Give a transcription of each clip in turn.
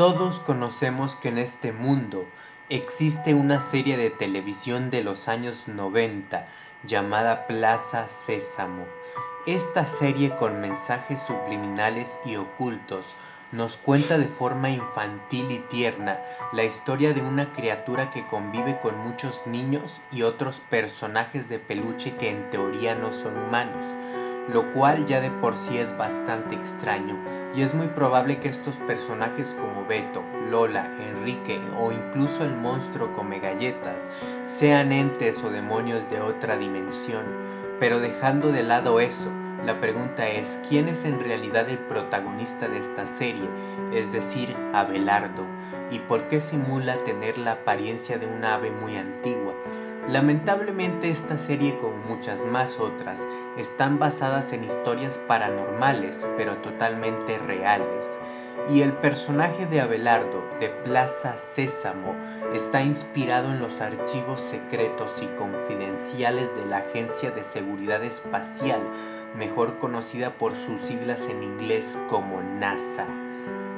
Todos conocemos que en este mundo existe una serie de televisión de los años 90 llamada Plaza Sésamo. Esta serie con mensajes subliminales y ocultos nos cuenta de forma infantil y tierna la historia de una criatura que convive con muchos niños y otros personajes de peluche que en teoría no son humanos, lo cual ya de por sí es bastante extraño y es muy probable que estos personajes como Beto, Lola, Enrique o incluso el monstruo come galletas sean entes o demonios de otra dimensión, pero dejando de lado eso, la pregunta es, ¿quién es en realidad el protagonista de esta serie? Es decir, Abelardo. ¿Y por qué simula tener la apariencia de un ave muy antigua? Lamentablemente esta serie como muchas más otras están basadas en historias paranormales pero totalmente reales y el personaje de Abelardo de Plaza Sésamo está inspirado en los archivos secretos y confidenciales de la Agencia de Seguridad Espacial, mejor conocida por sus siglas en inglés como NASA.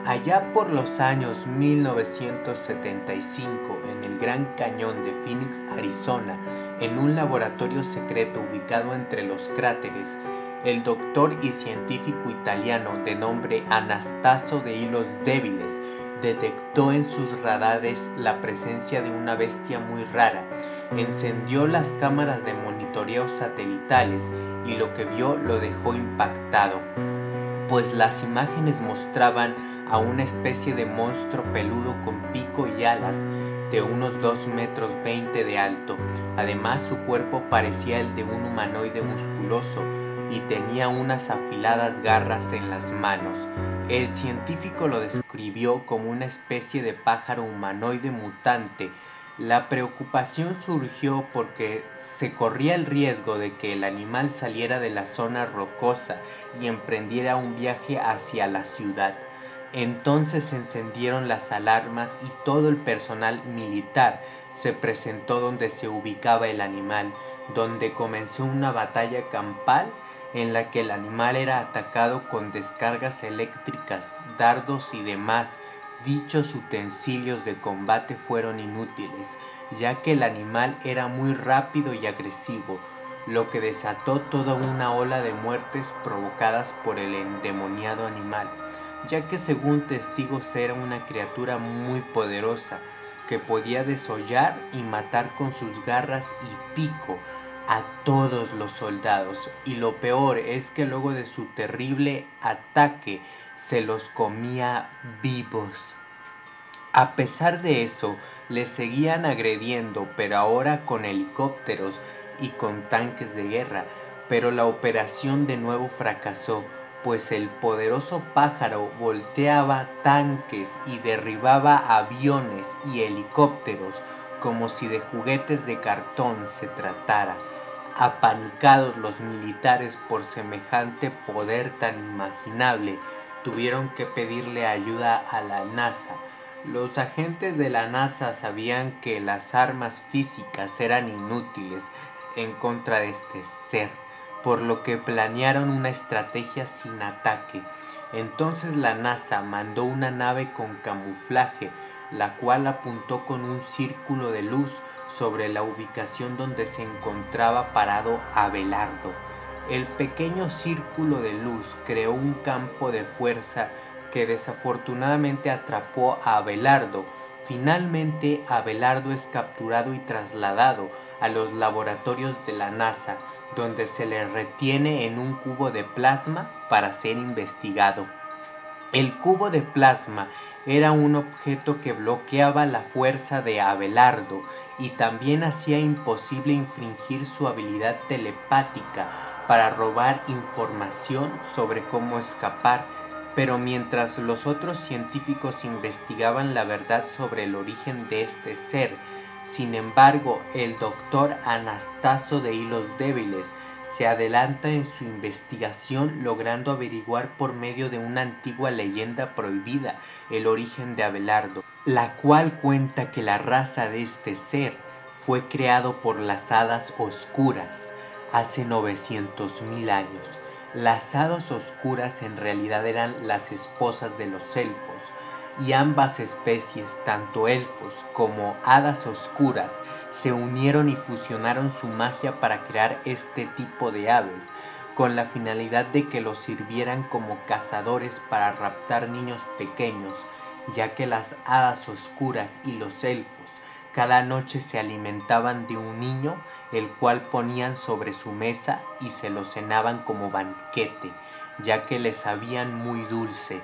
Allá por los años 1975, en el Gran Cañón de Phoenix, Arizona, en un laboratorio secreto ubicado entre los cráteres, el doctor y científico italiano de nombre Anastaso de Hilos Débiles detectó en sus radares la presencia de una bestia muy rara, encendió las cámaras de monitoreo satelitales y lo que vio lo dejó impactado, pues las imágenes mostraban a una especie de monstruo peludo con pico y alas de unos 2 metros 20 de alto. Además su cuerpo parecía el de un humanoide musculoso y tenía unas afiladas garras en las manos. El científico lo describió como una especie de pájaro humanoide mutante. La preocupación surgió porque se corría el riesgo de que el animal saliera de la zona rocosa y emprendiera un viaje hacia la ciudad. Entonces se encendieron las alarmas y todo el personal militar se presentó donde se ubicaba el animal, donde comenzó una batalla campal en la que el animal era atacado con descargas eléctricas, dardos y demás. Dichos utensilios de combate fueron inútiles, ya que el animal era muy rápido y agresivo, lo que desató toda una ola de muertes provocadas por el endemoniado animal, ya que según testigos era una criatura muy poderosa, que podía desollar y matar con sus garras y pico, a todos los soldados y lo peor es que luego de su terrible ataque se los comía vivos. A pesar de eso, les seguían agrediendo, pero ahora con helicópteros y con tanques de guerra. Pero la operación de nuevo fracasó, pues el poderoso pájaro volteaba tanques y derribaba aviones y helicópteros como si de juguetes de cartón se tratara. Apanicados los militares por semejante poder tan imaginable, tuvieron que pedirle ayuda a la NASA. Los agentes de la NASA sabían que las armas físicas eran inútiles en contra de este ser, por lo que planearon una estrategia sin ataque. Entonces la NASA mandó una nave con camuflaje, la cual apuntó con un círculo de luz sobre la ubicación donde se encontraba parado Abelardo. El pequeño círculo de luz creó un campo de fuerza que desafortunadamente atrapó a Abelardo. Finalmente Abelardo es capturado y trasladado a los laboratorios de la NASA, donde se le retiene en un cubo de plasma para ser investigado. El cubo de plasma era un objeto que bloqueaba la fuerza de Abelardo y también hacía imposible infringir su habilidad telepática para robar información sobre cómo escapar. Pero mientras los otros científicos investigaban la verdad sobre el origen de este ser, sin embargo, el doctor Anastaso de Hilos Débiles se adelanta en su investigación logrando averiguar por medio de una antigua leyenda prohibida el origen de Abelardo, la cual cuenta que la raza de este ser fue creado por las hadas oscuras hace 900 mil años. Las hadas oscuras en realidad eran las esposas de los elfos, y ambas especies, tanto elfos como hadas oscuras, se unieron y fusionaron su magia para crear este tipo de aves, con la finalidad de que los sirvieran como cazadores para raptar niños pequeños, ya que las hadas oscuras y los elfos cada noche se alimentaban de un niño, el cual ponían sobre su mesa y se lo cenaban como banquete, ya que le sabían muy dulce.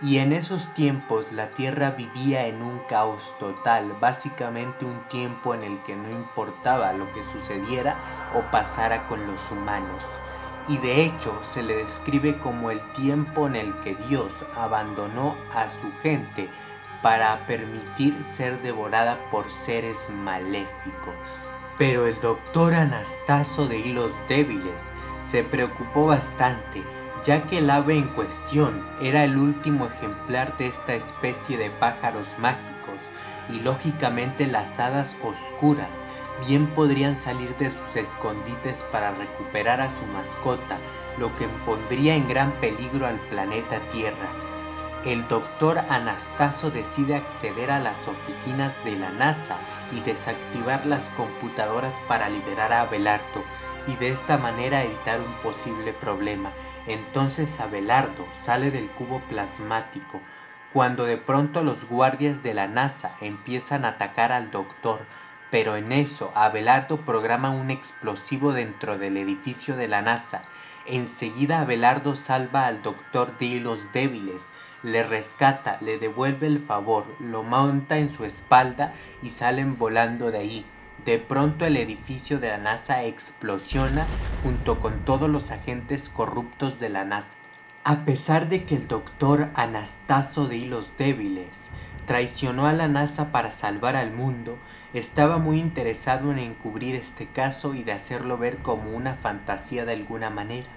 Y en esos tiempos la tierra vivía en un caos total, básicamente un tiempo en el que no importaba lo que sucediera o pasara con los humanos. Y de hecho se le describe como el tiempo en el que Dios abandonó a su gente para permitir ser devorada por seres maléficos. Pero el doctor Anastaso de Hilos Débiles se preocupó bastante, ya que el ave en cuestión era el último ejemplar de esta especie de pájaros mágicos, y lógicamente las hadas oscuras bien podrían salir de sus escondites para recuperar a su mascota, lo que pondría en gran peligro al planeta Tierra el doctor Anastaso decide acceder a las oficinas de la NASA y desactivar las computadoras para liberar a Abelardo y de esta manera evitar un posible problema. Entonces Abelardo sale del cubo plasmático cuando de pronto los guardias de la NASA empiezan a atacar al doctor, pero en eso Abelardo programa un explosivo dentro del edificio de la NASA. Enseguida Abelardo salva al doctor de los débiles, le rescata, le devuelve el favor, lo monta en su espalda y salen volando de ahí. De pronto el edificio de la NASA explosiona junto con todos los agentes corruptos de la NASA. A pesar de que el doctor Anastaso de Hilos Débiles traicionó a la NASA para salvar al mundo, estaba muy interesado en encubrir este caso y de hacerlo ver como una fantasía de alguna manera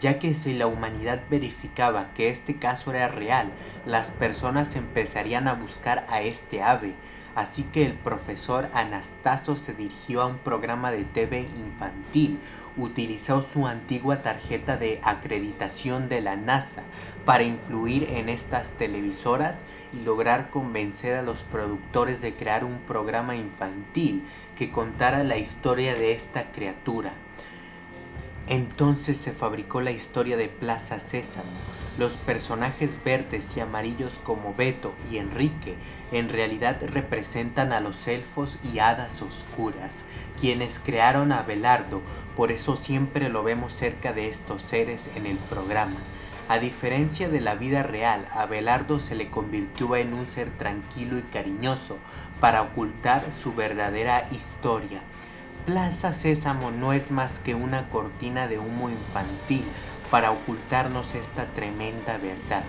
ya que si la humanidad verificaba que este caso era real, las personas empezarían a buscar a este ave, así que el profesor Anastaso se dirigió a un programa de TV infantil, utilizó su antigua tarjeta de acreditación de la NASA para influir en estas televisoras y lograr convencer a los productores de crear un programa infantil que contara la historia de esta criatura. Entonces se fabricó la historia de Plaza Sésamo. Los personajes verdes y amarillos como Beto y Enrique en realidad representan a los elfos y hadas oscuras, quienes crearon a Abelardo, por eso siempre lo vemos cerca de estos seres en el programa. A diferencia de la vida real, Abelardo se le convirtió en un ser tranquilo y cariñoso para ocultar su verdadera historia. Plaza Sésamo no es más que una cortina de humo infantil para ocultarnos esta tremenda verdad.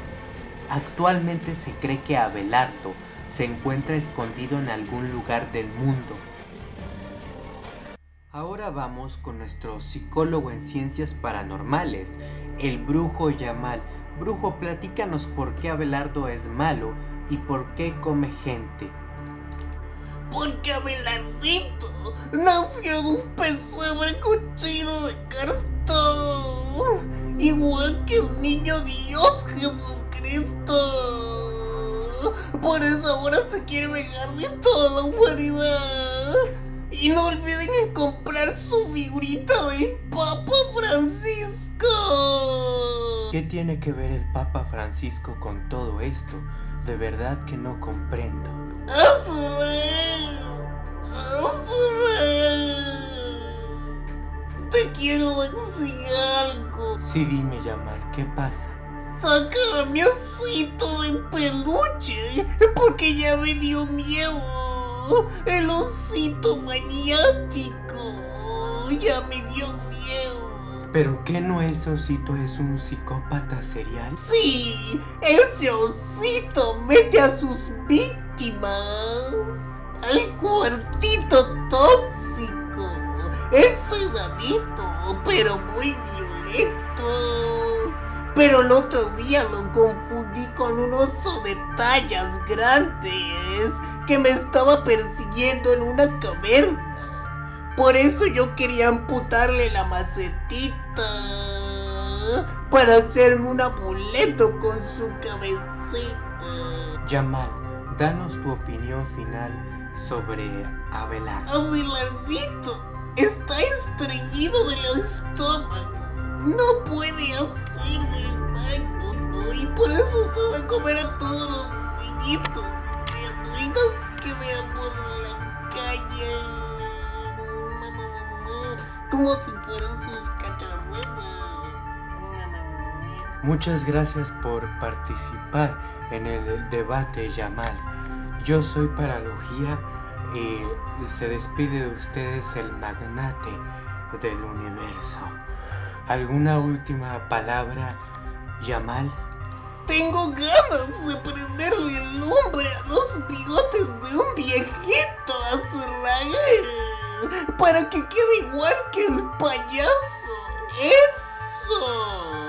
Actualmente se cree que Abelardo se encuentra escondido en algún lugar del mundo. Ahora vamos con nuestro psicólogo en ciencias paranormales, el brujo Yamal. Brujo, platícanos por qué Abelardo es malo y por qué come gente. Porque Abelardito nació en un pesebre cochino de cartón, igual que el niño Dios Jesucristo. Por eso ahora se quiere vengar de toda la humanidad. Y no olviden en comprar su figurita del Papa Francisco. ¿Qué tiene que ver el Papa Francisco con todo esto? De verdad que no comprendo. Te quiero decir algo. Sí, dime, Yamal, ¿qué pasa? Saca a mi osito de peluche, porque ya me dio miedo. El osito maniático ya me dio miedo. ¿Pero qué no es osito? ¿Es un psicópata serial? Sí, ese osito mete a sus víctimas al cuartito tóxico. Es sedadito, pero muy violento. Pero el otro día lo confundí con un oso de tallas grandes que me estaba persiguiendo en una caverna. Por eso yo quería amputarle la macetita para hacerme un amuleto con su cabecita. Yamal, danos tu opinión final sobre Abelardo. Abelardito está estreñido del estómago. No puede hacer del baño y por eso se va a comer a todos los niñitos criaturitas que vean por la calle. Como si fueran sus cacharretas. Muchas gracias por participar en el debate Yamal. Yo soy Paralogía y se despide de ustedes el magnate del universo. ¿Alguna última palabra, Yamal? Tengo ganas de prenderle el nombre a los bigotes de un viejito a para que quede igual que el payaso. ¡Eso!